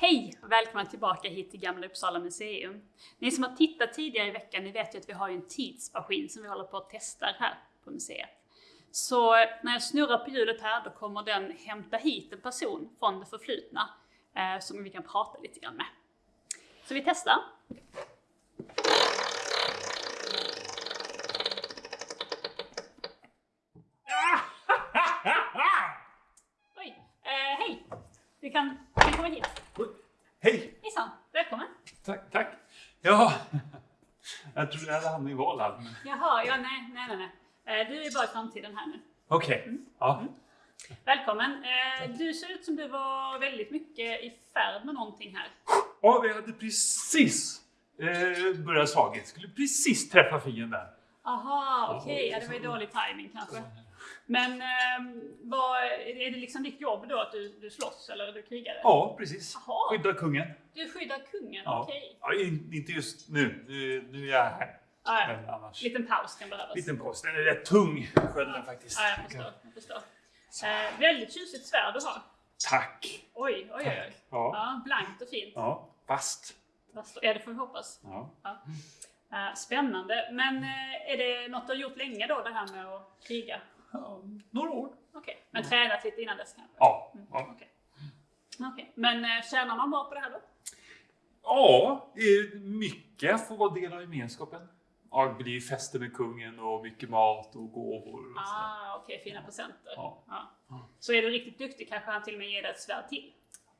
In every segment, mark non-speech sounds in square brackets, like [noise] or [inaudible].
Hej och välkomna tillbaka hit till Gamla Uppsala museum. Ni som har tittat tidigare i veckan, ni vet ju att vi har en tidsmaskin som vi håller på att testa här på museet. Så när jag snurrar på hjulet här, då kommer den hämta hit en person från det förflutna eh, som vi kan prata lite grann med. Så vi testar. [laughs] Oj, eh, hej! Du kan, du kan komma hit. Hej! Hejsan, välkommen! Tack, tack. Ja, [laughs] jag trodde jag hade hamnat i Valhall. Jaha, ja nej, nej, nej, nej. Eh, Du är bara i framtiden här nu. Okej. Ja. Välkommen! Eh, Du ser ut som du var väldigt mycket i färd med någonting här. ja, vi hade precis eh, börjat slaget. Skulle precis träffa fienden. Aha, okej, ja, det var ju dålig timing kanske. Men ehm, vad, är det liksom ditt jobb då att du, du slåss eller du krigar? Ja, precis. Jaha. Skydda kungen. Du skyddar kungen, Ja. okej. Ja in, inte just nu. nu. Nu är jag här. Ah, ja. Men annars. Liten paus kan behövas. Liten post. Den är rätt tung, skölden faktiskt. Ja, jag förstår. Jag förstår. Eh, väldigt tjusigt svärd du har. Tack. Oj, oj, oj. oj. Ja. Ja, blankt och fint. ja. Fast. Står- Ja, det får vi hoppas. Ja. Ja. Eh, Spännande. Men eh, är det något du har gjort länge då, det här med att kriga? ja. Några år. Okej, men tränat lite innan dess kanske? Ja. ja. Okej. Okej. Men eh, tjänar man bra på det här då? Ja, mycket får vara del av gemenskapen. Ja, det blir fester med kungen och mycket mat och gåvor. Och så. Ah, okej, fina presenter. Ja. Ja. Så är du riktigt duktig kanske han till och med ger dig ett svärd till.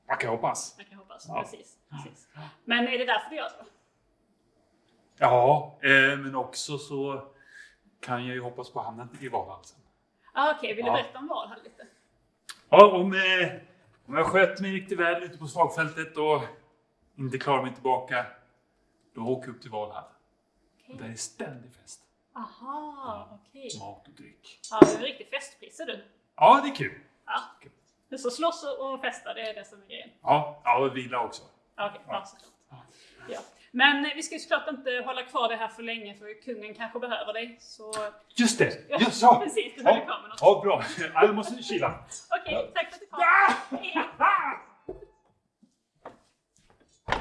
Man kan hoppas. Jag kan hoppas. Ja. Precis, precis. Men är det därför du gör det? Ja, eh, men också så kan jag ju hoppas på hamna i Valhall sen. Ah, okej, vill du berätta om Valhall lite? Ja, om, eh, om jag sköt mig riktigt väl ute på slagfältet och inte klarar mig tillbaka, då åker jag upp till Valhall. Och där är ständig fest. Aha, okej. Mat och dryck. Ja, du är en riktig festprisse du. Ja, det är kul. Ja. Så slåss och festa, det är det som är grejen. Ja, ja och vila också. Ja, Okej, ja. såklart. Ja. Men vi ska ju såklart inte hålla kvar det här för länge för kungen kanske behöver dig. Så... Just det! Ja, Just så! precis, du höll Ja, kvar med något. ja, bra. Ja, jag måste kila. Okej, tack för att du